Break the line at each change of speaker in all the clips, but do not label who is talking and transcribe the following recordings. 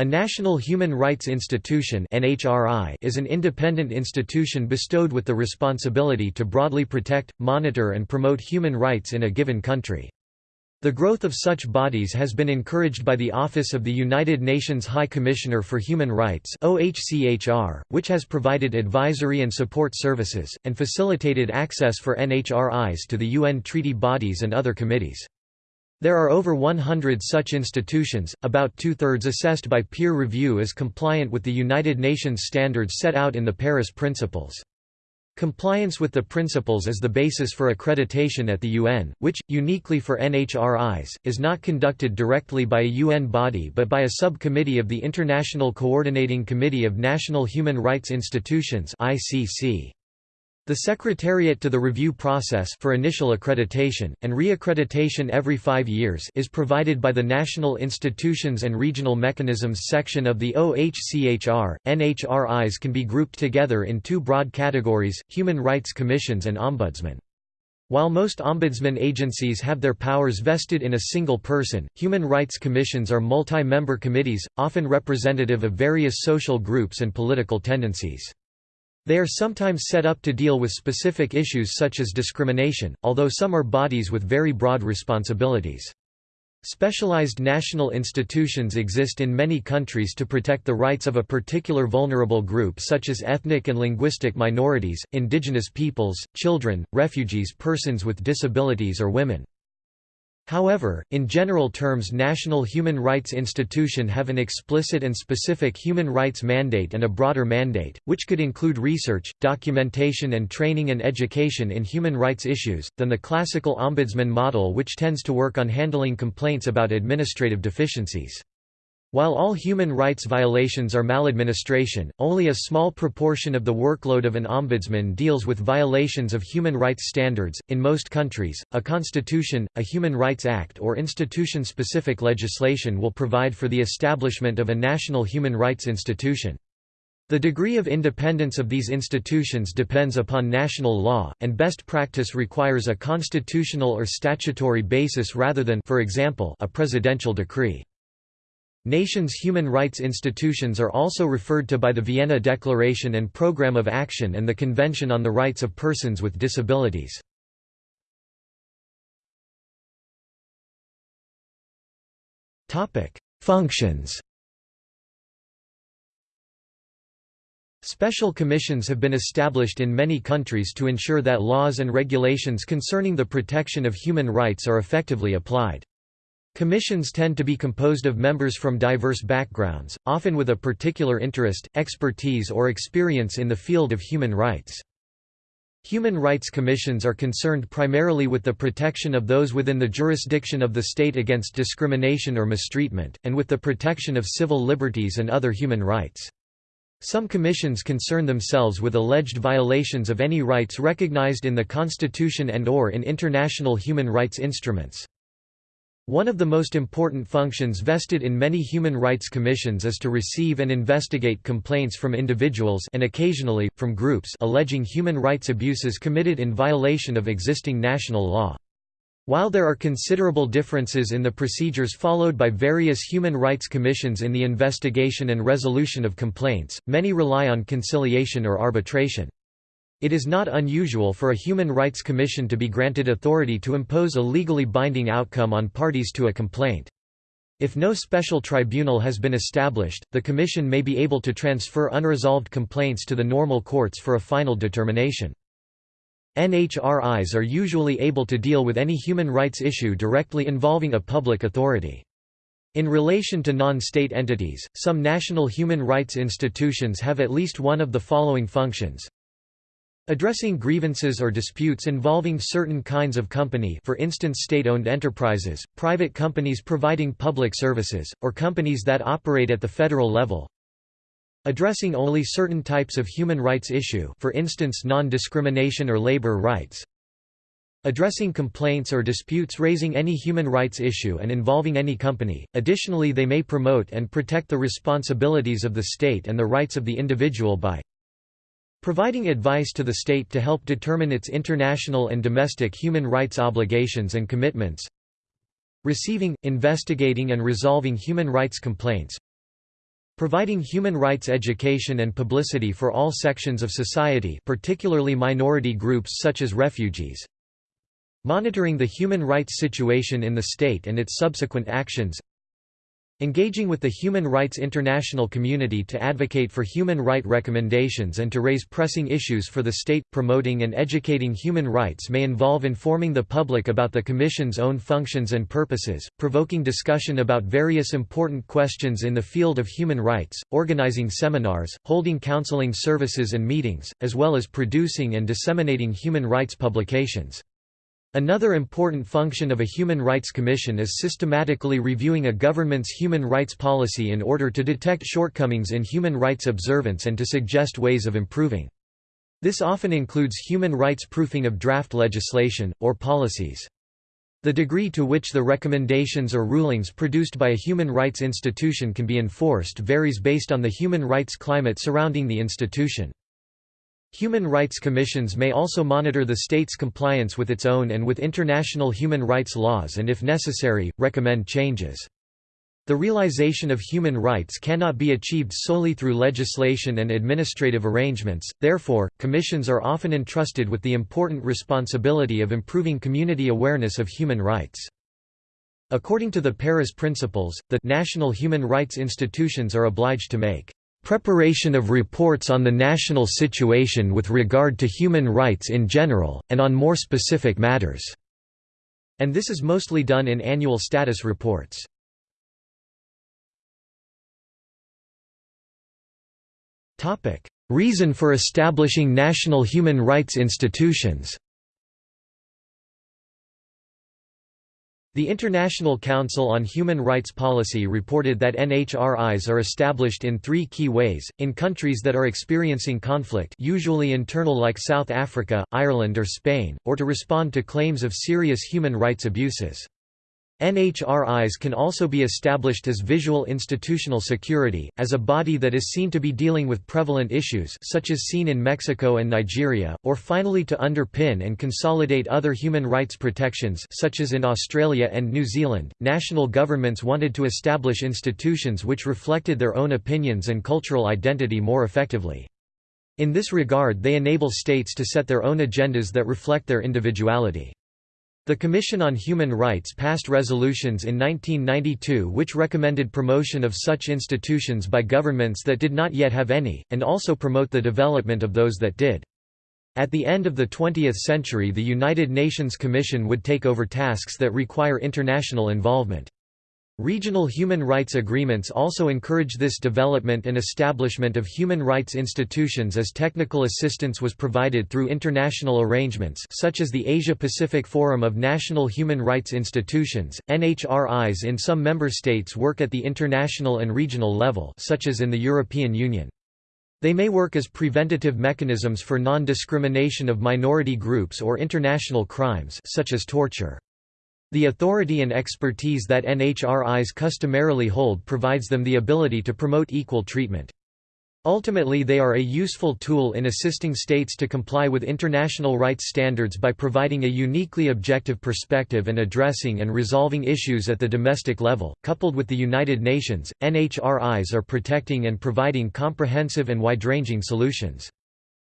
A National Human Rights Institution is an independent institution bestowed with the responsibility to broadly protect, monitor and promote human rights in a given country. The growth of such bodies has been encouraged by the Office of the United Nations High Commissioner for Human Rights which has provided advisory and support services, and facilitated access for NHRIs to the UN treaty bodies and other committees. There are over 100 such institutions, about two-thirds assessed by peer review as compliant with the United Nations standards set out in the Paris Principles. Compliance with the principles is the basis for accreditation at the UN, which, uniquely for NHRIs, is not conducted directly by a UN body but by a subcommittee of the International Coordinating Committee of National Human Rights Institutions ICC. The Secretariat to the review process for initial accreditation, and reaccreditation every five years is provided by the National Institutions and Regional Mechanisms section of the OHCHR. NHRIs can be grouped together in two broad categories, human rights commissions and ombudsmen. While most ombudsman agencies have their powers vested in a single person, human rights commissions are multi-member committees, often representative of various social groups and political tendencies. They are sometimes set up to deal with specific issues such as discrimination, although some are bodies with very broad responsibilities. Specialized national institutions exist in many countries to protect the rights of a particular vulnerable group such as ethnic and linguistic minorities, indigenous peoples, children, refugees persons with disabilities or women. However, in general terms national human rights institution have an explicit and specific human rights mandate and a broader mandate, which could include research, documentation and training and education in human rights issues, than the classical ombudsman model which tends to work on handling complaints about administrative deficiencies. While all human rights violations are maladministration, only a small proportion of the workload of an ombudsman deals with violations of human rights standards. In most countries, a constitution, a human rights act, or institution specific legislation will provide for the establishment of a national human rights institution. The degree of independence of these institutions depends upon national law, and best practice requires a constitutional or statutory basis rather than for example, a presidential decree. Nations' human rights institutions are also referred to by the Vienna Declaration and Programme of Action and the Convention on the Rights of Persons with Disabilities. Functions Special commissions have been established in many countries to ensure that laws and regulations concerning the protection of human rights are effectively applied. Commissions tend to be composed of members from diverse backgrounds, often with a particular interest, expertise or experience in the field of human rights. Human rights commissions are concerned primarily with the protection of those within the jurisdiction of the state against discrimination or mistreatment, and with the protection of civil liberties and other human rights. Some commissions concern themselves with alleged violations of any rights recognized in the Constitution and or in international human rights instruments. One of the most important functions vested in many human rights commissions is to receive and investigate complaints from individuals and occasionally, from groups alleging human rights abuses committed in violation of existing national law. While there are considerable differences in the procedures followed by various human rights commissions in the investigation and resolution of complaints, many rely on conciliation or arbitration. It is not unusual for a Human Rights Commission to be granted authority to impose a legally binding outcome on parties to a complaint. If no special tribunal has been established, the Commission may be able to transfer unresolved complaints to the normal courts for a final determination. NHRIs are usually able to deal with any human rights issue directly involving a public authority. In relation to non-state entities, some national human rights institutions have at least one of the following functions. Addressing grievances or disputes involving certain kinds of company for instance state-owned enterprises, private companies providing public services, or companies that operate at the federal level. Addressing only certain types of human rights issue for instance non-discrimination or labor rights. Addressing complaints or disputes raising any human rights issue and involving any company. Additionally they may promote and protect the responsibilities of the state and the rights of the individual by Providing advice to the state to help determine its international and domestic human rights obligations and commitments. Receiving, investigating and resolving human rights complaints. providing human rights education and publicity for all sections of society particularly minority groups such as refugees, monitoring the human rights situation in the state and its subsequent actions, Engaging with the human rights international community to advocate for human right recommendations and to raise pressing issues for the state, promoting and educating human rights may involve informing the public about the Commission's own functions and purposes, provoking discussion about various important questions in the field of human rights, organizing seminars, holding counseling services and meetings, as well as producing and disseminating human rights publications. Another important function of a Human Rights Commission is systematically reviewing a government's human rights policy in order to detect shortcomings in human rights observance and to suggest ways of improving. This often includes human rights proofing of draft legislation, or policies. The degree to which the recommendations or rulings produced by a human rights institution can be enforced varies based on the human rights climate surrounding the institution. Human rights commissions may also monitor the state's compliance with its own and with international human rights laws and if necessary, recommend changes. The realization of human rights cannot be achieved solely through legislation and administrative arrangements, therefore, commissions are often entrusted with the important responsibility of improving community awareness of human rights. According to the Paris Principles, the national human rights institutions are obliged to make Preparation of reports on the national situation with regard to human rights in general, and on more specific matters." And this is mostly done in annual status reports. Reason for establishing national human rights institutions The International Council on Human Rights Policy reported that NHRIs are established in three key ways, in countries that are experiencing conflict usually internal like South Africa, Ireland or Spain, or to respond to claims of serious human rights abuses. NHRIs can also be established as visual institutional security, as a body that is seen to be dealing with prevalent issues such as seen in Mexico and Nigeria, or finally to underpin and consolidate other human rights protections such as in Australia and New Zealand. National governments wanted to establish institutions which reflected their own opinions and cultural identity more effectively. In this regard they enable states to set their own agendas that reflect their individuality. The Commission on Human Rights passed resolutions in 1992 which recommended promotion of such institutions by governments that did not yet have any, and also promote the development of those that did. At the end of the 20th century the United Nations Commission would take over tasks that require international involvement. Regional human rights agreements also encourage this development and establishment of human rights institutions as technical assistance was provided through international arrangements such as the Asia-Pacific Forum of National Human Rights Institutions. NHRIs in some member states work at the international and regional level such as in the European Union. They may work as preventative mechanisms for non-discrimination of minority groups or international crimes such as torture. The authority and expertise that NHRIs customarily hold provides them the ability to promote equal treatment. Ultimately they are a useful tool in assisting states to comply with international rights standards by providing a uniquely objective perspective and addressing and resolving issues at the domestic level. Coupled with the United Nations, NHRIs are protecting and providing comprehensive and wide-ranging solutions.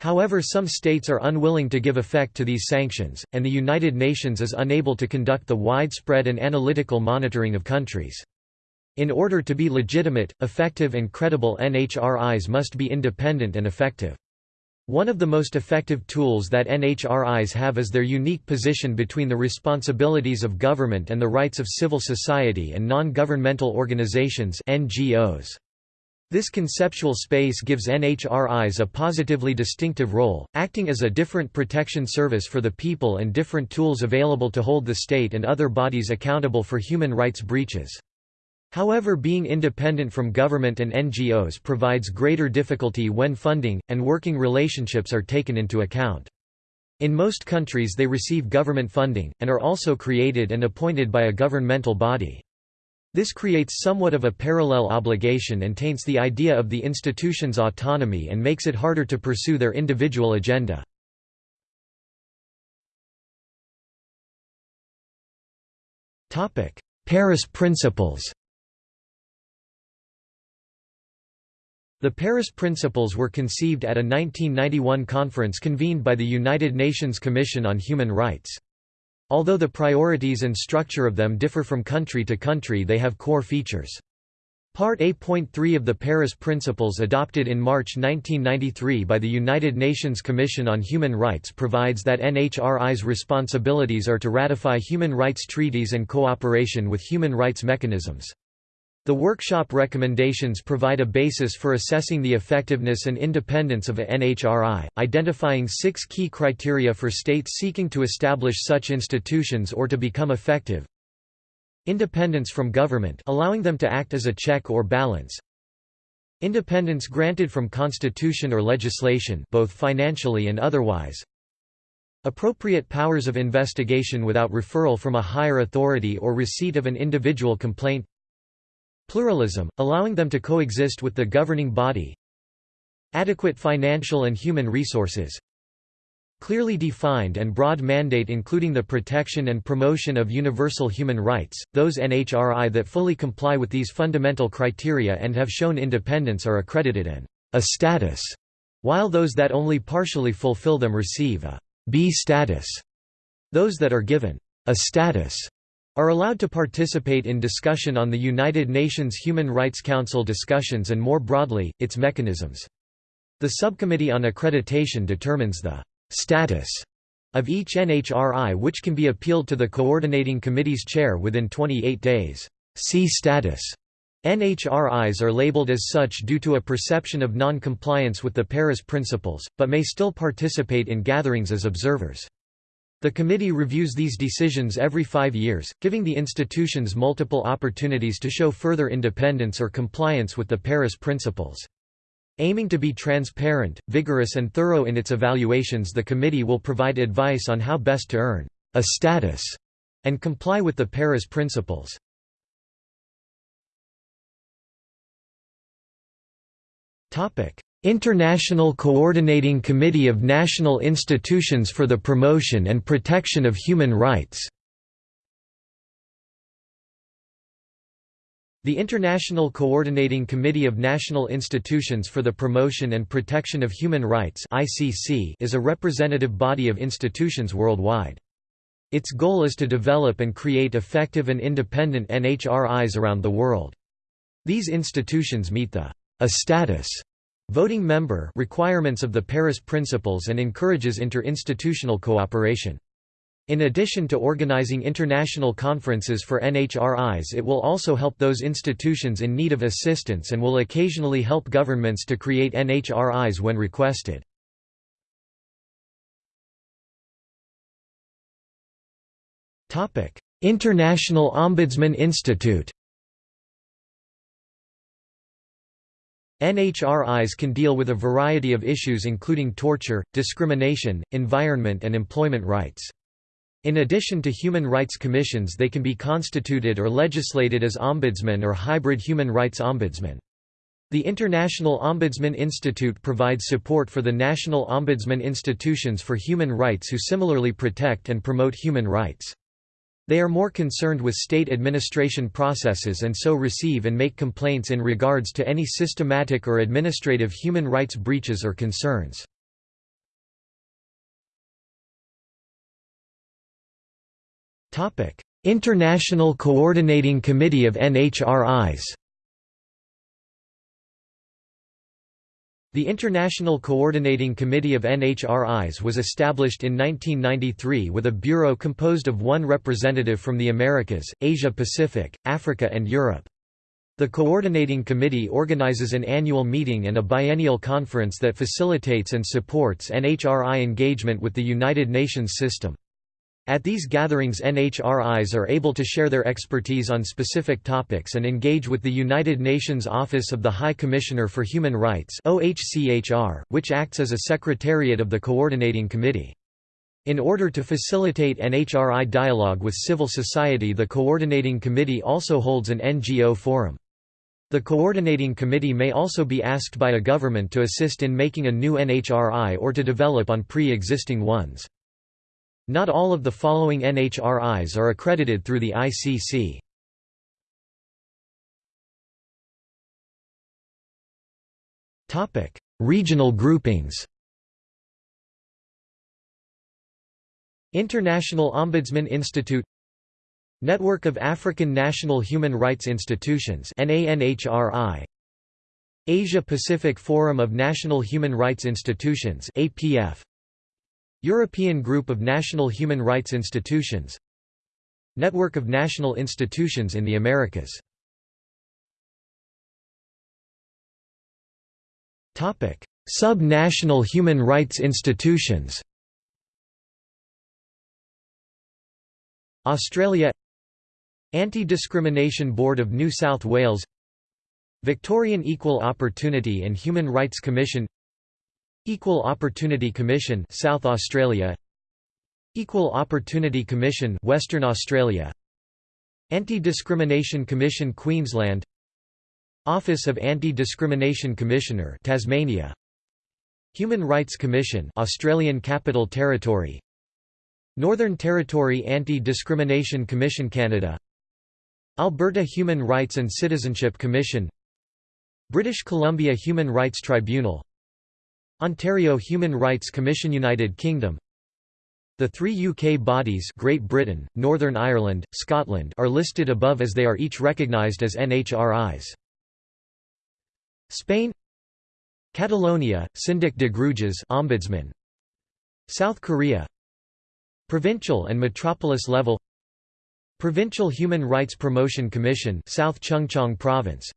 However some states are unwilling to give effect to these sanctions, and the United Nations is unable to conduct the widespread and analytical monitoring of countries. In order to be legitimate, effective and credible NHRIs must be independent and effective. One of the most effective tools that NHRIs have is their unique position between the responsibilities of government and the rights of civil society and non-governmental organizations NGOs. This conceptual space gives NHRIs a positively distinctive role, acting as a different protection service for the people and different tools available to hold the state and other bodies accountable for human rights breaches. However being independent from government and NGOs provides greater difficulty when funding, and working relationships are taken into account. In most countries they receive government funding, and are also created and appointed by a governmental body. This creates somewhat of a parallel obligation and taints the idea of the institution's autonomy and makes it harder to pursue their individual agenda. Paris Principles The Paris Principles were conceived at a 1991 conference convened by the United Nations Commission on Human Rights. Although the priorities and structure of them differ from country to country they have core features. Part A.3 of the Paris Principles adopted in March 1993 by the United Nations Commission on Human Rights provides that NHRI's responsibilities are to ratify human rights treaties and cooperation with human rights mechanisms. The workshop recommendations provide a basis for assessing the effectiveness and independence of a NHRI, identifying six key criteria for states seeking to establish such institutions or to become effective, Independence from government allowing them to act as a check or balance. Independence granted from constitution or legislation both financially and otherwise. Appropriate powers of investigation without referral from a higher authority or receipt of an individual complaint. Pluralism, allowing them to coexist with the governing body. Adequate financial and human resources, Clearly defined and broad mandate including the protection and promotion of universal human rights, those NHRI that fully comply with these fundamental criteria and have shown independence are accredited an A status, while those that only partially fulfill them receive a B status. Those that are given a status are allowed to participate in discussion on the United Nations Human Rights Council discussions and more broadly, its mechanisms. The Subcommittee on Accreditation determines the status of each NHRI which can be appealed to the coordinating committee's chair within 28 days. C status NHRIs are labeled as such due to a perception of non-compliance with the Paris Principles, but may still participate in gatherings as observers. The committee reviews these decisions every five years, giving the institutions multiple opportunities to show further independence or compliance with the Paris Principles. Aiming to be transparent, vigorous and thorough in its evaluations the committee will provide advice on how best to earn a status and comply with the Paris Principles. International Coordinating Committee of National Institutions for the Promotion and Protection of Human Rights The International Coordinating Committee of National Institutions for the Promotion and Protection of Human Rights is a representative body of institutions worldwide. Its goal is to develop and create effective and independent NHRIs around the world. These institutions meet the a status voting member requirements of the Paris Principles and encourages interinstitutional cooperation. In addition to organizing international conferences for NHRIs it will also help those institutions in need of assistance and will occasionally help governments to create NHRIs when requested. International Ombudsman Institute NHRIs can deal with a variety of issues including torture, discrimination, environment and employment rights. In addition to human rights commissions they can be constituted or legislated as ombudsman or hybrid human rights ombudsman. The International Ombudsman Institute provides support for the national ombudsman institutions for human rights who similarly protect and promote human rights. They are more concerned with state administration processes and so receive and make complaints in regards to any systematic or administrative human rights breaches or concerns. International Coordinating Committee of NHRIs The International Coordinating Committee of NHRIs was established in 1993 with a bureau composed of one representative from the Americas, Asia-Pacific, Africa and Europe. The Coordinating Committee organizes an annual meeting and a biennial conference that facilitates and supports NHRI engagement with the United Nations system. At these gatherings NHRIs are able to share their expertise on specific topics and engage with the United Nations Office of the High Commissioner for Human Rights which acts as a secretariat of the coordinating committee. In order to facilitate NHRI dialogue with civil society the coordinating committee also holds an NGO forum. The coordinating committee may also be asked by a government to assist in making a new NHRI or to develop on pre-existing ones. Not all of the following NHRIs are accredited through the ICC. Topic: Regional groupings. International Ombudsman Institute. Network of African National Human Rights Institutions NANHRI Asia Pacific Forum of National Human Rights Institutions APF European Group of National Human Rights Institutions Network of National Institutions in the Americas. Sub-national human rights institutions. Australia. Anti-Discrimination Board of New South Wales. Victorian Equal Opportunity and Human Rights Commission Equal Opportunity Commission South Australia. Equal Opportunity Commission Western Australia. Anti-Discrimination Commission Queensland. Office of Anti-Discrimination Commissioner Tasmania. Human Rights Commission Australian Capital Territory. Northern Territory Anti-Discrimination Commission Canada. Alberta Human Rights and Citizenship Commission. British Columbia Human Rights Tribunal Ontario Human Rights Commission United Kingdom. The three UK bodies Great Britain, Northern Ireland, Scotland are listed above as they are each recognised as NHRIs. Spain. Catalonia, Síndic de Greuges Ombudsman. South Korea. Provincial and metropolis level. Provincial Human Rights Promotion Commission South Chungcheong Province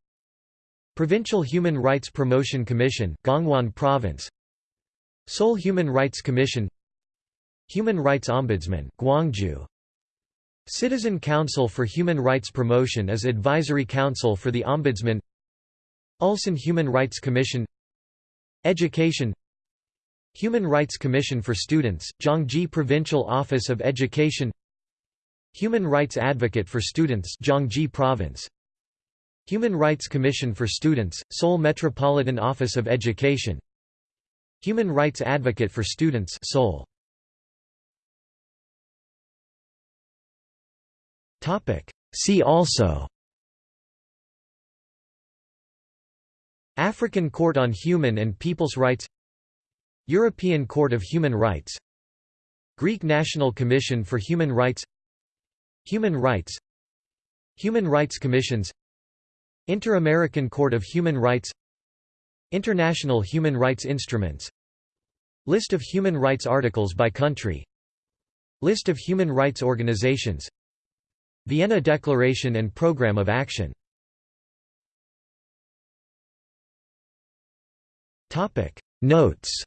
Provincial Human Rights Promotion Commission Gangwon Province. Seoul Human Rights Commission. Human Rights Ombudsman Gwangju. Citizen Council for Human Rights Promotion as Advisory Council for the Ombudsman. Ulsan Human Rights Commission. Education. Human Rights Commission for Students, Gyeonggi Provincial Office of Education. Human Rights Advocate for Students Gyeonggi Province Human Rights Commission for Students, Seoul Metropolitan Office of Education. Human Rights Advocate for Students Seoul. See also. African Court on Human and People's Rights. European Court of Human Rights. Greek National Commission for Human Rights. Human Rights. Human Rights Commissions Inter-American Court of Human Rights International Human Rights Instruments List of human rights articles by country List of human rights organizations Vienna Declaration and Programme of Action. Notes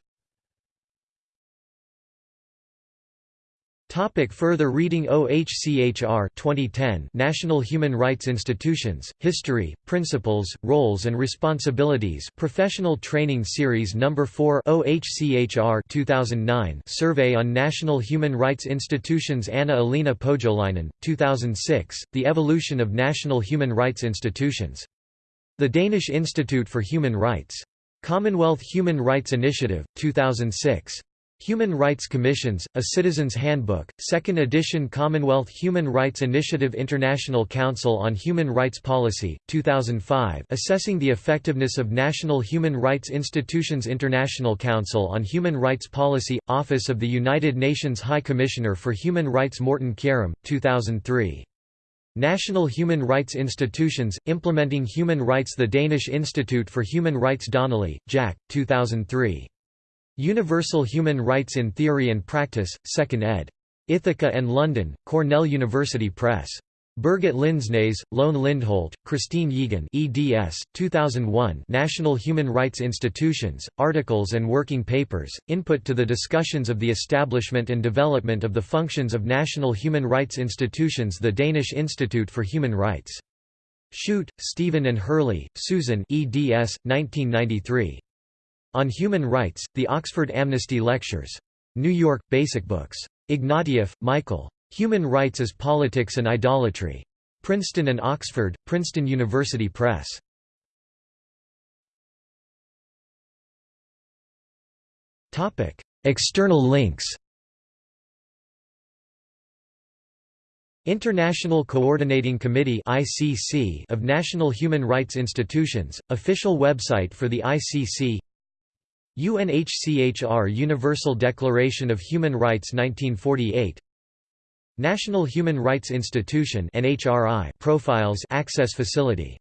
Topic further reading OHCHR 2010 National Human Rights Institutions, History, Principles, Roles and Responsibilities Professional Training Series No. 4 OHCHR 2009 Survey on National Human Rights Institutions Anna Elina Pohjolainen, 2006, The Evolution of National Human Rights Institutions. The Danish Institute for Human Rights. Commonwealth Human Rights Initiative, 2006. Human Rights Commissions, A Citizen's Handbook, 2nd edition Commonwealth Human Rights Initiative International Council on Human Rights Policy, 2005 Assessing the Effectiveness of National Human Rights Institutions International Council on Human Rights Policy, Office of the United Nations High Commissioner for Human Rights Morten Kjærum, 2003. National Human Rights Institutions, Implementing Human Rights The Danish Institute for Human Rights Donnelly, Jack, 2003. Universal Human Rights in Theory and Practice, 2nd ed. Ithaca and London, Cornell University Press. Birgit Lindsnaes, Lone Lindholt, Kristine Yigen eds. 2001 National Human Rights Institutions, Articles and Working Papers, Input to the Discussions of the Establishment and Development of the Functions of National Human Rights Institutions The Danish Institute for Human Rights. Shute, Stephen and Hurley, Susan eds. 1993. On Human Rights, The Oxford Amnesty Lectures. New York, Basic Books. Ignatieff, Michael. Human Rights as Politics and Idolatry. Princeton and Oxford, Princeton University Press. External links International Coordinating Committee of National Human Rights Institutions, official website for the ICC UNHCHR Universal Declaration of Human Rights 1948 National Human Rights Institution NHRI profiles access facility